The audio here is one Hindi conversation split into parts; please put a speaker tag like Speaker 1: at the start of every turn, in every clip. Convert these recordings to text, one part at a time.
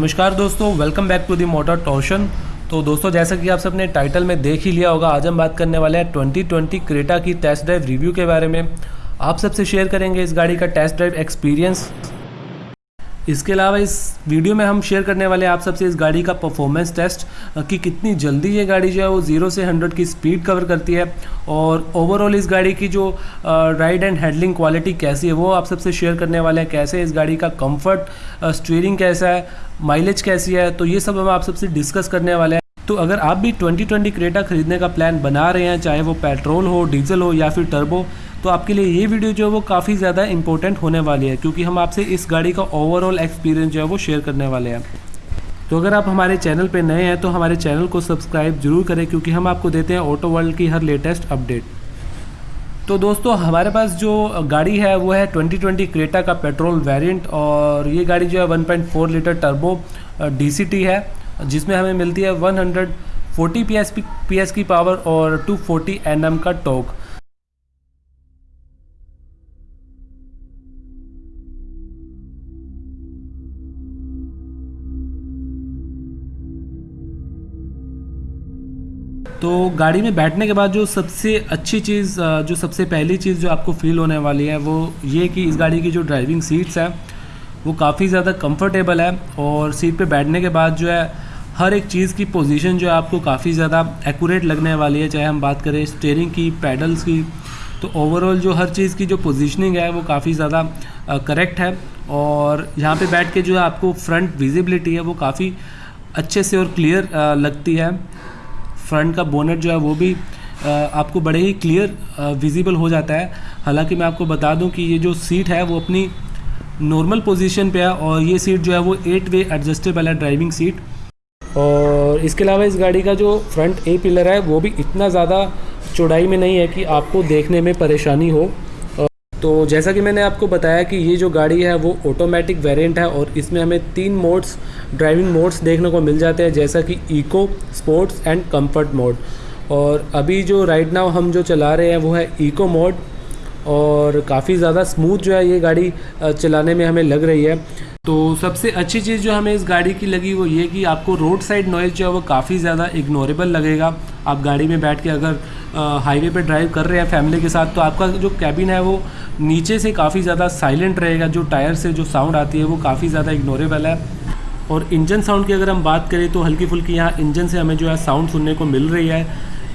Speaker 1: नमस्कार दोस्तों welcome back to the motor torsion तो दोस्तों, जैसा कि आप सबने टाइटल में देख ही लिया होगा, आज हम बात करने वाले हैं 2020 क्रेटा की टेस्ट ड्राइव रिव्यू के बारे में। आप सबसे शेयर करेंगे इस गाड़ी का टेस्ट ड्राइव एक्सपीरियंस इसके अलावा इस वीडियो में हम शेयर करने वाले आप सबसे इस गाड़ी का परफॉर्मेंस टेस्ट कि कितनी जल्दी ये गाड़ी जो है वो ज़ीरो से हंड्रेड की स्पीड कवर करती है और ओवरऑल इस गाड़ी की जो राइड एंड हैंडलिंग क्वालिटी कैसी है वो आप सबसे शेयर करने वाले हैं। कैसे इस गाड़ी का कंफर्ट स्टीयरिंग कैसा है माइलेज कैसी है तो ये सब हम आप सबसे डिस्कस करने वाले हैं। तो अगर आप भी 2020 क्रेटा खरीदने का प्लान बना रहे हैं, चाहे वो पेट्रोल हो डीजल हो या फिर टर्बो तो आपके लिए ये वीडियो जो है वो काफ़ी ज़्यादा इंपॉर्टेंट होने वाली है, क्योंकि हम आपसे इस गाड़ी का ओवरऑल एक्सपीरियंस जो है वो शेयर करने वाले हैं। तो अगर आप हमारे चैनल पर नए हैं तो हमारे चैनल को सब्सक्राइब ज़रूर करें, क्योंकि हम आपको देते हैं ऑटो वर्ल्ड की हर लेटेस्ट अपडेट तो दोस्तों, हमारे पास जो गाड़ी है, वो है 2020 क्रेटा का पेट्रोल वेरिएंट और ये गाड़ी जो है 1.4 लीटर टर्बो डीसीटी है, जिसमें हमें मिलती है 140 पीएस पीएस की पावर और 240 एनएम का टॉक तो गाड़ी में बैठने के बाद जो सबसे अच्छी चीज़ जो सबसे पहली चीज़ जो आपको फील होने वाली है, वो ये कि इस गाड़ी की जो ड्राइविंग सीट्स है, वो काफ़ी ज़्यादा कंफर्टेबल है और सीट पे बैठने के बाद जो है, हर एक चीज़ की पोजीशन जो है आपको काफ़ी ज़्यादा एक्यूरेट लगने वाली है, चाहे हम बात करें स्टेयरिंग की पैडल्स की। तो ओवरऑल जो हर चीज़ की जो पोजीशनिंग है, वो काफ़ी ज़्यादा करेक्ट है और यहाँ पे बैठ के जो है आपको फ्रंट विजिबिलिटी है, वो काफ़ी अच्छे से और क्लियर लगती है। फ्रंट का बोनेट जो है वो भी आपको बड़े ही क्लियर विजिबल हो जाता है। हालाँकि मैं आपको बता दूँ कि ये जो सीट है वो अपनी नॉर्मल पोजीशन पे है और ये सीट जो है वो एट वे एडजस्टेबल है ड्राइविंग सीट और इसके अलावा इस गाड़ी का जो फ्रंट ए पिलर है वो भी इतना ज़्यादा चौड़ाई में नहीं है कि आपको देखने में परेशानी हो। तो जैसा कि मैंने आपको बताया कि ये जो गाड़ी है, वो ऑटोमेटिक वेरिएंट है और इसमें हमें तीन मोड्स ड्राइविंग मोड्स देखने को मिल जाते हैं, जैसा कि eco sports and comfort mode और अभी जो राइट नाउ हम जो चला रहे हैं, वो है इको मोड और काफ़ी ज़्यादा स्मूथ जो है ये गाड़ी चलाने में हमें लग रही है। तो सबसे अच्छी चीज़ जो हमें इस गाड़ी की लगी वो ये कि आपको रोड साइड नॉइज़ जो है वो काफ़ी ज़्यादा इग्नोरेबल लगेगा। आप गाड़ी में बैठ के अगर हाईवे पे ड्राइव कर रहे हैं फैमिली के साथ तो आपका जो कैबिन है वो नीचे से काफ़ी ज़्यादा साइलेंट रहेगा, जो टायर से जो साउंड आती है वो काफ़ी ज़्यादा इग्नोरेबल है। और इंजन साउंड की अगर हम बात करें तो हल्की फुल्की यहाँ इंजन से हमें जो है साउंड सुनने को मिल रही है।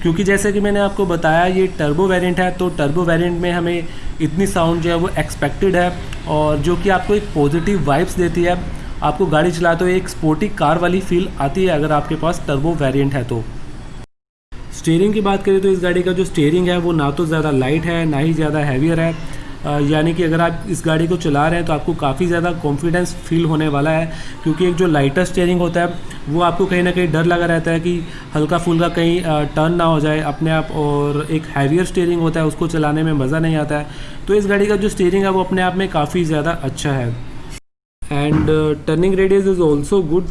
Speaker 1: क्योंकि जैसे कि मैंने आपको बताया, ये टर्बो वेरिएंट है तो टर्बो वेरिएंट में हमें इतनी साउंड जो है वो एक्सपेक्टेड है और जो कि आपको एक पॉजिटिव वाइब्स देती है। आपको गाड़ी चलाते हुए एक स्पोर्टी कार वाली फील आती है अगर आपके पास टर्बो वेरिएंट है तो। स्टेयरिंग की बात करें तो इस गाड़ी का जो स्टेयरिंग है, वो ना तो ज़्यादा लाइट है, ना ही ज़्यादा हैवियर है। यानी कि अगर आप इस गाड़ी को चला रहे हैं तो आपको काफ़ी ज़्यादा कॉन्फिडेंस फील होने वाला है, क्योंकि एक जो लाइटर स्टेयरिंग होता है, वो आपको कहीं ना कहीं डर लगा रहता है कि हल्का फुल्का कहीं टर्न ना हो जाए अपने आप, और एक हैवियर स्टेयरिंग होता है, उसको चलाने में मज़ा नहीं आता है। तो इस गाड़ी का जो स्टेयरिंग है, वो अपने आप में काफ़ी ज़्यादा अच्छा है। And turning radius is also good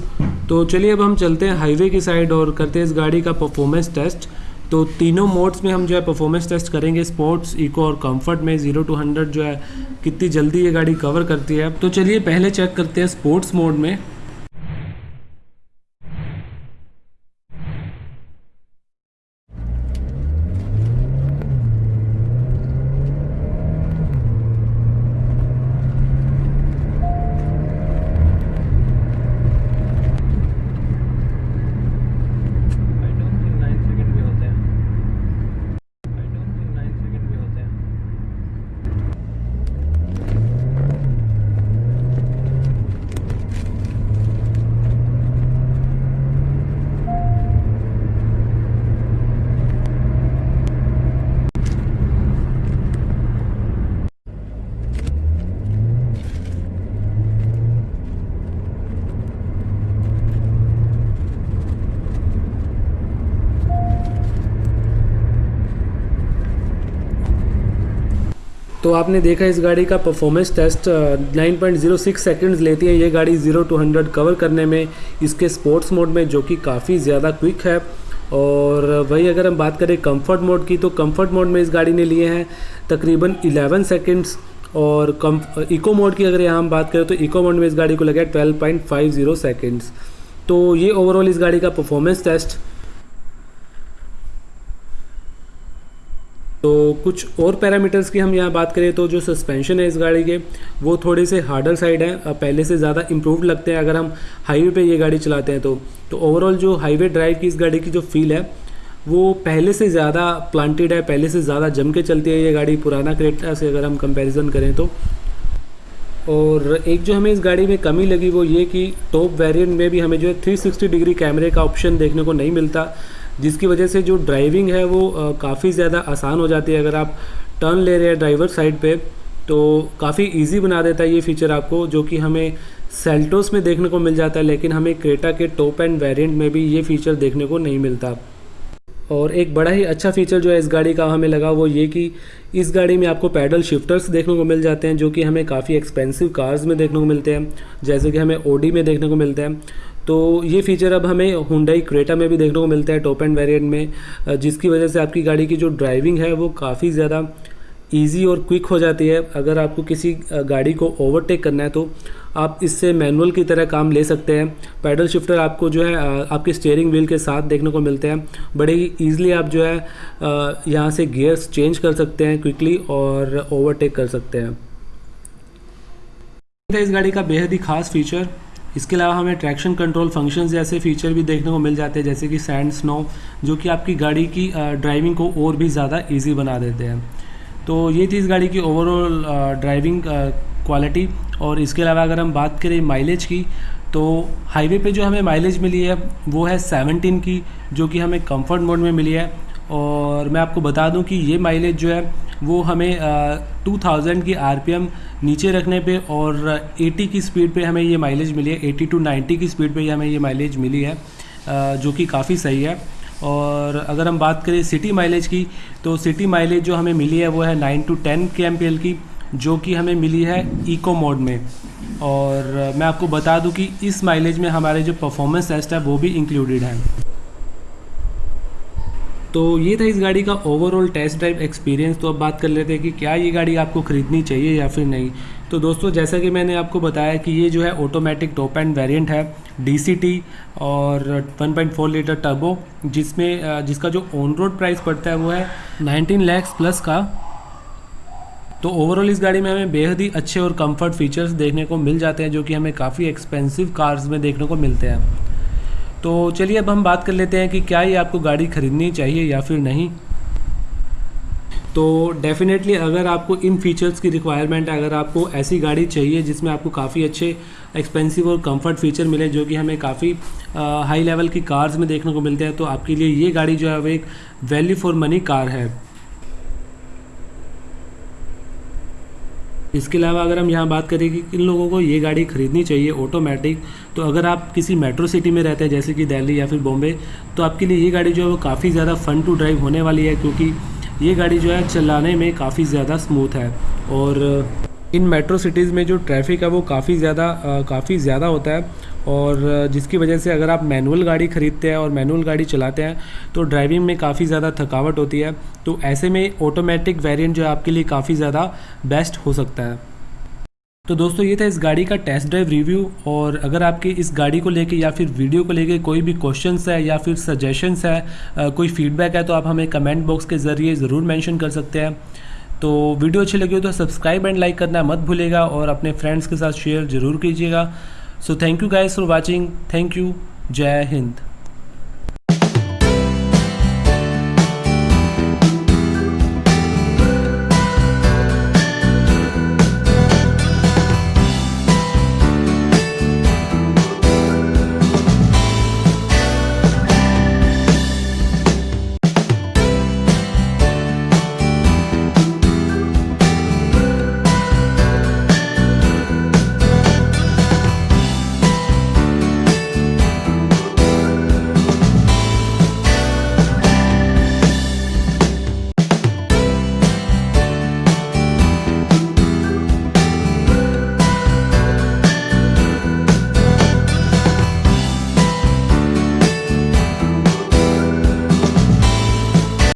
Speaker 1: तो चलिए अब हम चलते हैं हाईवे की साइड और करते हैं इस गाड़ी का परफॉर्मेंस टेस्ट तो तीनों मोड्स में हम जो है परफॉर्मेंस टेस्ट करेंगे स्पोर्ट्स इको और कंफर्ट में। ज़ीरो टू हंड्रेड जो है, कितनी जल्दी ये गाड़ी कवर करती है। तो चलिए पहले चेक करते हैं स्पोर्ट्स मोड में। तो आपने देखा इस गाड़ी का परफॉर्मेंस टेस्ट 9.06 सेकंड्स लेती है। ये गाड़ी 0 टू 100 कवर करने में, इसके स्पोर्ट्स मोड में, जो कि काफ़ी ज़्यादा क्विक है। और वही अगर हम बात करें कंफर्ट मोड की तो कंफर्ट मोड में इस गाड़ी ने लिए हैं तकरीबन 11 सेकंड्स और कम इको मोड की अगर यहाँ हम बात करें तो इको मोड में इस गाड़ी को लगा twelve point five zero seconds तो ये ओवरऑल इस गाड़ी का परफॉर्मेंस टेस्ट तो कुछ और पैरामीटर्स की हम यहाँ बात करें तो जो सस्पेंशन है इस गाड़ी के, वो थोड़े से हार्डर साइड है पहले से ज़्यादा इम्प्रूव लगते हैं अगर हम हाईवे पे ये गाड़ी चलाते हैं तो। तो ओवरऑल जो हाईवे ड्राइव की इस गाड़ी की जो फील है, वो पहले से ज़्यादा प्लांटेड है, पहले से ज़्यादा जम के चलती है ये गाड़ी पुराना क्रेटा से अगर हम कंपेरिजन करें तो। और एक जो हमें इस गाड़ी में कमी लगी वो ये कि टॉप वेरिएंट में भी हमें जो है 360 डिग्री कैमरे का ऑप्शन देखने को नहीं मिलता। जिसकी वजह से जो ड्राइविंग है वो काफ़ी ज़्यादा आसान हो जाती है। अगर आप टर्न ले रहे हैं ड्राइवर साइड पे तो काफ़ी इजी बना देता है ये फीचर आपको, जो कि हमें सेल्टोस में देखने को मिल जाता है, लेकिन हमें क्रेटा के टॉप एंड वेरिएंट में भी ये फीचर देखने को नहीं मिलता। और एक बड़ा ही अच्छा फीचर जो है इस गाड़ी का हमें लगा वो ये कि इस गाड़ी में आपको पैडल शिफ्टर्स देखने को मिल जाते हैं, जो कि हमें काफ़ी एक्सपेंसिव कार्स में देखने को मिलते हैं, जैसे कि हमें ओडी में देखने को मिलते हैं। तो ये फीचर अब हमें हुंडई क्रेटा में भी देखने को मिलता है टॉप एंड वेरिएंट में जिसकी वजह से आपकी गाड़ी की जो ड्राइविंग है वो काफ़ी ज़्यादा ईजी और क्विक हो जाती है। अगर आपको किसी गाड़ी को ओवरटेक करना है तो आप इससे मैनुअल की तरह काम ले सकते हैं। पैडल शिफ्टर आपको जो है आपके स्टेयरिंग व्हील के साथ देखने को मिलते हैं। बड़े ही ईजिली आप जो है यहाँ से गियर्स चेंज कर सकते हैं क्विकली और ओवरटेक कर सकते हैं। इस गाड़ी का बेहद ही खास फीचर इसके अलावा हमें ट्रैक्शन कंट्रोल फ़ंक्शंस जैसे फीचर भी देखने को मिल जाते हैं, जैसे कि सैंड स्नो जो कि आपकी गाड़ी की ड्राइविंग को और भी ज़्यादा ईजी बना देते हैं। तो ये थी इस गाड़ी की ओवरऑल ड्राइविंग क्वालिटी और इसके अलावा अगर हम बात करें माइलेज की तो हाईवे पे जो हमें माइलेज मिली है, वो है 17 की, जो कि हमें कंफर्ट मोड में मिली है। और मैं आपको बता दूँ कि ये माइलेज जो है वो हमें टू थाउज़ेंड की आरपीएम नीचे रखने पे और 80 की स्पीड पे हमें ये माइलेज मिली है। 80 टू 90 की स्पीड पे हमें ये माइलेज मिली है जो कि काफ़ी सही है। और अगर हम बात करें सिटी माइलेज की तो सिटी माइलेज जो हमें मिली है वो है नाइन टू टेन के एमपीएल की, जो कि हमें मिली है इको मोड में। और मैं आपको बता दूँ कि इस माइलेज में हमारे जो परफॉर्मेंस टेस्ट है वो भी इंक्लूडेड है। तो ये था इस गाड़ी का ओवरऑल टेस्ट ड्राइव एक्सपीरियंस तो अब बात कर लेते हैं कि क्या ये गाड़ी आपको ख़रीदनी चाहिए या फिर नहीं। तो दोस्तों, जैसा कि मैंने आपको बताया कि ये जो है ऑटोमेटिक टॉप एंड वेरिएंट है डीसीटी और 1.4 लीटर टर्बो जिसमें जिसका जो ऑन रोड प्राइस पड़ता है वो है 19 लैक्स प्लस का। तो ओवरऑल इस गाड़ी में हमें बेहद ही अच्छे और कंफर्ट फीचर्स देखने को मिल जाते हैं, जो कि हमें काफ़ी एक्सपेंसिव कार्स में देखने को मिलते हैं। तो चलिए अब हम बात कर लेते हैं कि क्या ये आपको गाड़ी ख़रीदनी चाहिए या फिर नहीं। तो डेफिनेटली अगर आपको इन फीचर्स की रिक्वायरमेंट है, अगर आपको ऐसी गाड़ी चाहिए जिसमें आपको काफ़ी अच्छे एक्सपेंसिव और कंफर्ट फीचर मिले जो कि हमें काफ़ी हाई लेवल की कार्स में देखने को मिलते हैं तो आपके लिए ये गाड़ी जो है, वो एक वैल्यू फॉर मनी कार है। इसके अलावा अगर हम यहाँ बात करें कि किन लोगों को ये गाड़ी ख़रीदनी चाहिए ऑटोमेटिक तो अगर आप किसी मेट्रो सिटी में रहते हैं, जैसे कि दिल्ली या फिर बॉम्बे तो आपके लिए ये गाड़ी जो है वो काफ़ी ज़्यादा फ़न टू ड्राइव होने वाली है, क्योंकि ये गाड़ी जो है चलाने में काफ़ी ज़्यादा स्मूथ है। और इन मेट्रो सिटीज़ में जो ट्रैफ़िक है, वो काफ़ी ज़्यादा काफ़ी ज़्यादा होता है। और जिसकी वजह से अगर आप मैनुअल गाड़ी ख़रीदते हैं और मैनुअल गाड़ी चलाते हैं तो ड्राइविंग में काफ़ी ज़्यादा थकावट होती है। तो ऐसे में ऑटोमेटिक वेरिएंट जो है आपके लिए काफ़ी ज़्यादा बेस्ट हो सकता है। तो दोस्तों, ये था इस गाड़ी का टेस्ट ड्राइव रिव्यू और अगर आपके इस गाड़ी को लेके या फिर वीडियो को लेके कोई भी क्वेश्चंस है या फिर सजेशंस है कोई फीडबैक है तो आप हमें कमेंट बॉक्स के ज़रिए ज़रूर मेंशन कर सकते हैं। तो वीडियो अच्छी लगी हो तो सब्सक्राइब एंड लाइक करना मत भूलेगा और अपने फ्रेंड्स के साथ शेयर ज़रूर कीजिएगा। so thank you guys for watching. Thank you. Jai hind.